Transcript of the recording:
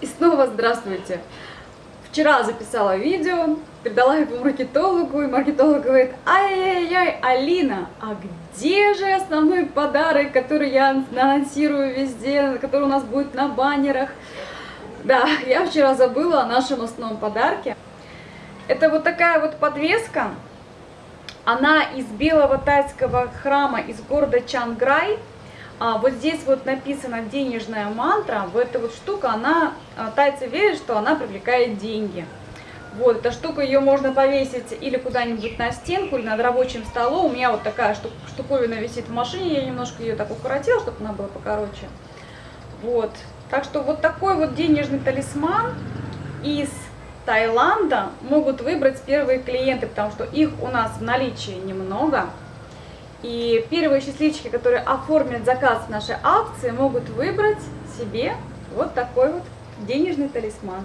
И снова здравствуйте! Вчера записала видео, передала его маркетологу, и маркетолог говорит, ай-яй-яй, Алина, а где же основной подарок, который я анонсирую везде, который у нас будет на баннерах? Да, я вчера забыла о нашем основном подарке. Это вот такая вот подвеска, она из белого тайского храма из города Чанграй. А, вот здесь вот написана денежная мантра. Вот эта вот штука, она, а, тайцы верят, что она привлекает деньги. Вот, эта штука, ее можно повесить или куда-нибудь на стенку, или над рабочим столом. У меня вот такая штук, штуковина висит в машине, я немножко ее так укоротила, чтобы она была покороче. Вот, так что вот такой вот денежный талисман из Таиланда могут выбрать первые клиенты, потому что их у нас в наличии немного. И первые счастливчики, которые оформят заказ в нашей акции, могут выбрать себе вот такой вот денежный талисман.